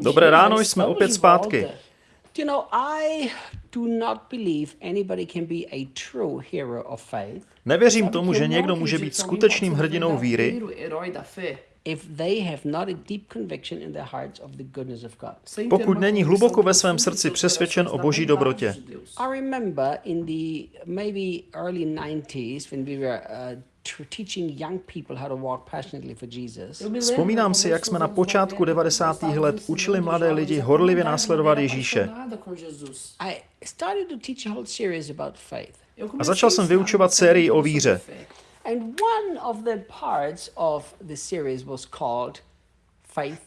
Dobré ráno, jsme opět zpátky. You know, I do not believe anybody can be a true hero of faith. Nevěřím tomu, že někdo může být skutečným hrdinou víry, verdadeiro herói da fé, if they have not a deep conviction in their hearts of the goodness of God. sem ter pokud není hluboko ve svém srdci přesvědčen o boží dobrotě. I remember in the maybe early 90s when we were uh, tr- teaching young people how to walk passionately for Jesus. Eu me lembro, Vzpomínám si, jak jsme na počátku 90, 90. let učili mladé lidi horlivě následovat Ježíše. apaixonada com Jesus. I started to teach a whole series about faith. Eu A comecei začal jsem vyučovat sérii o víře. fé. And one of the parts of the series was called Faith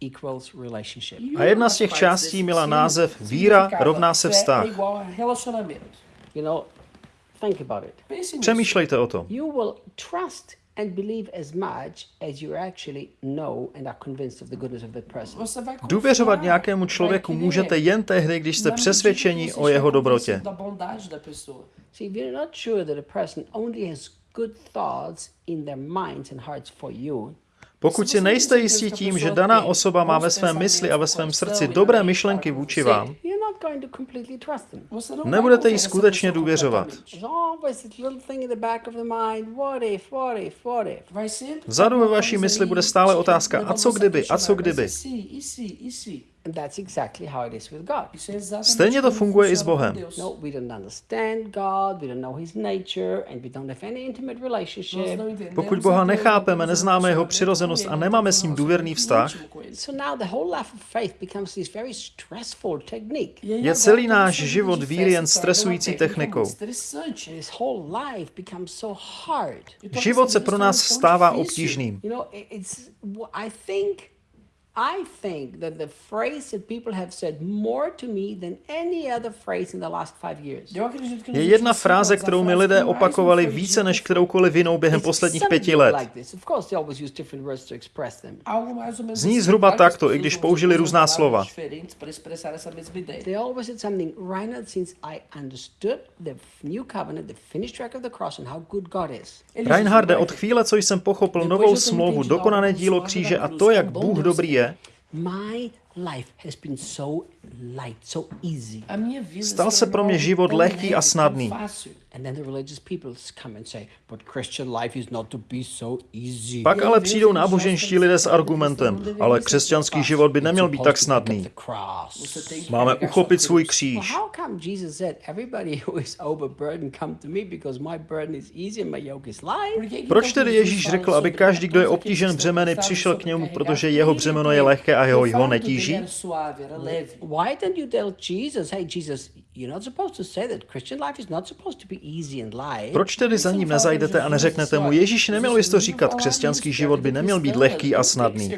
Equals Relationship. A jedna z těch částí měla název Víra rovná se vztah. You know, Přemýšlejte o tom. You will trust and believe as much as you actually know and are convinced of the goodness of that person. Você vai confiar, Důvěřovat nějakému člověku můžete jen tehdy, když jste přesvědčeni o jeho dobrotě. convencido Da bondade da pessoa. See, if you're not sure that a person only has good thoughts in their minds and hearts for you, Pokud si nejste jistí tím, že daná osoba má ve svém mysli a ve svém srdci dobré myšlenky vůči vám, you're not going to completely trust them. Você não Nebudete jí skutečně důvěřovat. Vzadu ve vaší mysli bude stále otázka, a co kdyby, a co kdyby? Se, se, se? And that's exactly how it is with God. Isso é exatamente Stejně to funguje i s Bohem. Deus. No, we don't understand God, we don't know His nature, and we don't have any intimate Nós relationship. não entendemos Pokud Boha nechápeme, neznáme jeho přirozenost a nemáme s ním důvěrný vztah, íntimo com ele. So now the whole life of faith becomes this very stressful technique. Aí Je celý náš život víry jen stresující technikou. muito estressante. This whole life becomes so hard. Toda Život se pro nás stává obtížným. You know, it- it's, I think, that the phrase that people have said more to me than any other phrase in the last five years. Je jedna fráze, kterou mi lidé opakovali více než kteroukoliv jinou během posledních pěti let. Zní zhruba takto, i když použili různá slova. diferentes para expressar essa mesma ideia. They always said something, Reinhard, since I understood the new covenant, the finished work of the cross, and how good God is. Eles Reinharde, od chvíle, co jsem pochopil novou smlouvu, dokonané dílo kříže a to, jak Bůh dobrý je, My life has been so light, so easy. A minha vida Stal se pro mě život lehký a snadný. fácil. And then the religious people come and say, but Christian life is not to be so easy. Pak ale přijdou náboženští lidé s argumentem, ale křesťanský život by neměl být tak snadný. Máme uchopit svůj kříž. Proč tedy Ježíš řekl, aby každý, kdo je obtížen břemeny, přišel k němu, protože jeho břemeno je lehké a jeho O ho fardo dele netíží? Era suave, era leve. Why don't you tell Jesus, hey, Jesus, you're not supposed to say that Christian life is not supposed to be easy and light. Proč tedy za ním nezajdete a neřeknete mu, Ježíš neměl bys to říkat, křesťanský život by neměl být lehký a snadný.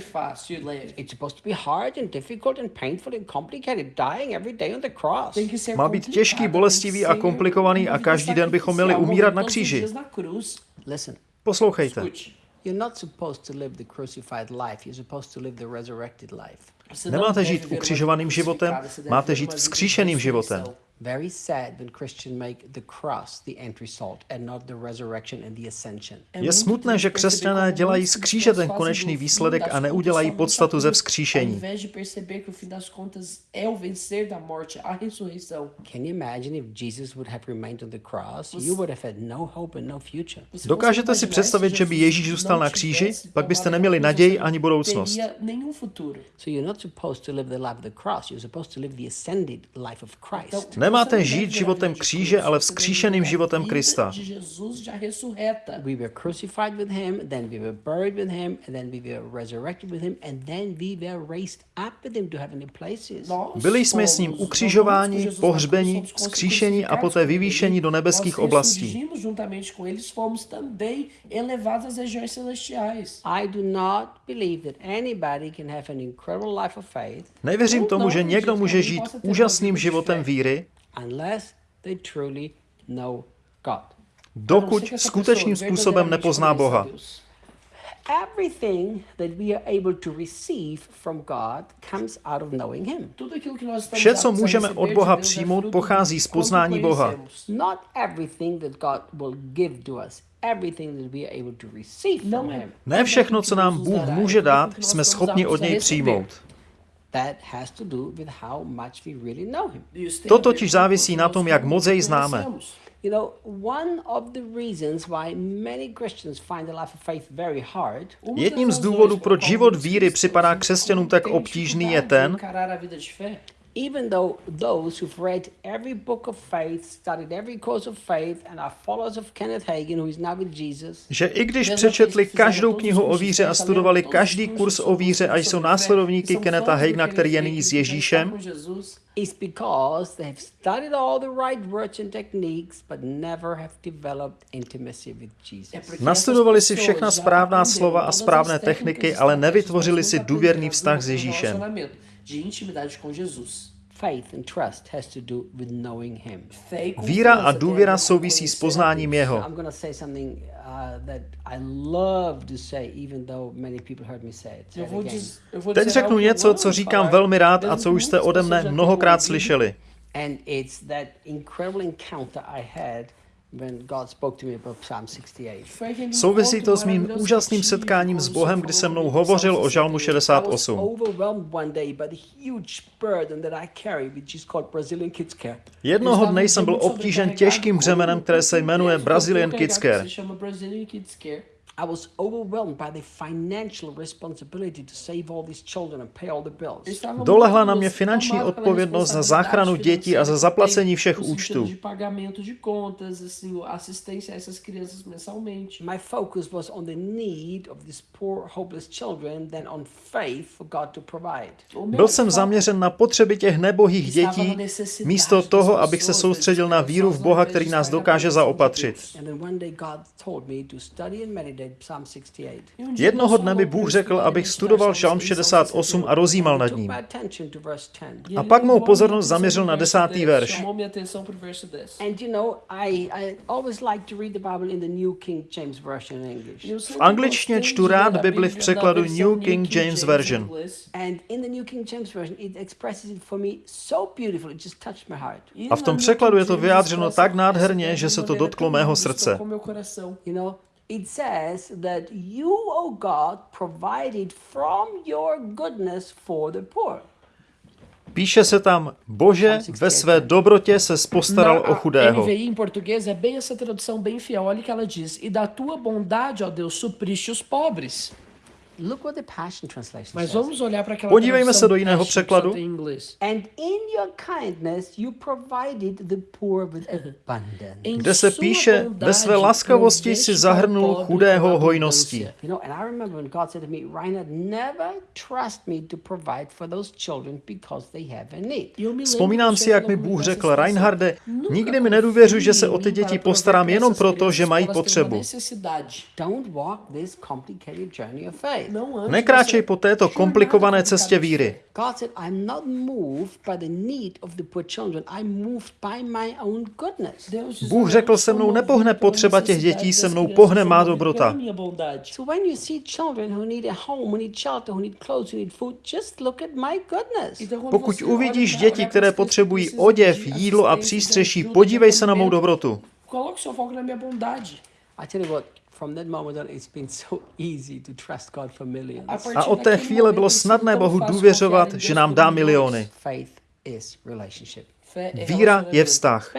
It's supposed to be hard and difficult and painful and complicated, dying every day on the cross. Má být těžký, bolestivý a komplikovaný a každý den bychom měli umírat na kříži. Listen, Poslouchejte. you're not supposed to live the crucified life, you're supposed to live the resurrected life. Nemáte žít ukřižovaným životem, máte žít vzkříšeným životem. Very sad when Christians make the cross the entry salt and not the resurrection and the ascension. Je smutné, že křesťané dělají z kříže ten konečný výsledek a neudělají podstatu ze vzkříšení. Can you imagine if Jesus would have remained on the cross? You would have had no hope and no future. Dokážete si představit, že by Ježíš zůstal na kříži? Pak byste neměli naději ani budoucnost. So you're not supposed to live the life of the cross. You're supposed to live the ascended life of Christ. Nemáte žít životem kříže, ale vzkříšeným životem Krista. Byli jsme s ním ukřižováni, pohřbeni, vzkříšeni a poté vyvýšeni do nebeských oblastí. Nevěřím tomu, že někdo může žít úžasným životem víry, unless they truly know God. A não dokud skutečným způsobem nepozná Boha. Deus. Everything that we are able to receive from God comes out of knowing Him. Tudo aquilo que nós estamos Vše, co můžeme od Boha přijmout, pochází z poznání Boha. conhecemos. Not everything that God will give to us, everything that we are able to receive from Não é. Him. Ne všechno, co nám Bůh může dát, jsme schopni od něj přijmout. That has to do with how much we really know Him. To totiž závisí na tom, jak moc jej známe. You know, one of the reasons why many Christians find the life of faith very hard Jedním z důvodů, proč život víry připadá křesťanům tak obtížný, je ten, even though those who've read every book of faith, studied every course of faith, and are followers of Kenneth Hagin, who is now with Jesus, že i když přečetli každou knihu o víře a studovali každý kurz o víře a jsou následovníky Keneta Hagna, který je nyní s Ježíšem, is because they have studied all the right words and techniques, but never have developed intimacy with Jesus. nastudovali si všechna správná slova a správné techniky, ale nevytvořili si důvěrný vztah s Ježíšem. De intimidade com Jesus. Faith and trust has to do with knowing Him. Fé e Víra a důvěra souvisí s poznáním. Jeho. I'm going to say something uh, that I love to say, even though many people heard me say it. Say Eu it vou, again. diz, eu vou Teď dizer řeknu něco, co říkám velmi rád a co už jste ode mne mnohokrát slyšeli. And it's that incredible encounter I had when God spoke to me about Psalm 68. Foi aquele Souvisí to s mým úžasným setkáním s Bohem, kdy se mnou hovořil o žalmu 68. I was 68. overwhelmed one day by the huge burden that I carry, which is called Brazilian Kids Care. Jednoho dne jsem byl obtížen těžkým břemenem, které se jmenuje Brazilian Kids Care. I was overwhelmed by the financial responsibility to save all these children and pay all the bills. Dolehla na mě finanční odpovědnost za záchranu dětí a za zaplacení všech účtů. sentido de pagamento de contas, assim, assistência a essas crianças mensalmente. My focus was on the need of these poor, hopeless children than on faith for God to provide. Byl jsem zaměřen na potřeby těch nebohých dětí, místo toho, abych se soustředil na víru v Boha, který nás dokáže zaopatřit. And then one day God told me to study and meditate Psalm 68. Dia Jednoho dne mi Bůh řekl, abych studoval Žalm 68 68 a rozjímal nad ním. my attention to verse 10. A pak mou pozornost zaměřil na desátý 10, verš. Chamou minha atenção pro verso 10. And you know, I, I always like to read the Bible in the New King James Version in English. Eu sempre V angličtině čtu rád Bibli v překladu New King James Version. inglês. And in the New King James Version, it expresses it for me so beautiful, it just touched my heart. E A v tom překladu je to vyjádřeno tak nádherně, že se to dotklo mého srdce. It says that you, O God, provided from your goodness for the poor. Píše se tam, Bože, ve své dobrotě se postaral Na o chudého. NVI em português é bem essa tradução bem fiel. Olha o que ela diz. E da tua bondade, ó Deus, supriste os pobres. Mas vamos olhar para aquela Podívejme se do jiného překladu. tem em inglês. And in your kindness, you provided the poor with abundance. Em Kde se píše, ve své laskavosti si zahrnul chudého hojností. abundância. You know, and I remember when God said to me, Reinhard, never trust me to provide for those children because they have a need. Eu me lembro Vzpomínám si, jak mi Bůh řekl. Reinharde, nikdy mi nedůvěřuj, že se o ty děti postarám jenom proto, že mají potřebu. Don't walk this complicated journey of faith. Não ande Nekráčej po této komplikované cestě víry. Bůh "Olha, řekl, se mnou nepohne potřeba těch dětí, se mnou pohne má dobrota. pela minha bondade. So when you see children who need a home, who need shelter, who need clothes, who need food, just look at my goodness. Então, quando Pokud uvidíš děti, které potřebují oděv, jídlo a přístřeší, podívej se na mou dobrotu. Coloque seu foco na minha bondade. I tell you what, from that moment on, it's been so easy to trust God for millions. A od té chvíle bylo snadné Bohu důvěřovat, že nám dá miliony. Faith is relationship. Fé é Víra je vztah.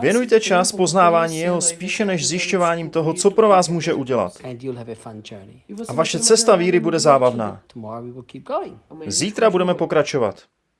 Věnujte čas poznávání jeho spíše než zjišťováním toho, co pro vás může udělat. And you'll have a fun journey. Você A vai vaše cesta víry bude zábavná. Tomorrow we will keep going. Amanhã a gente Zítra budeme pokračovat.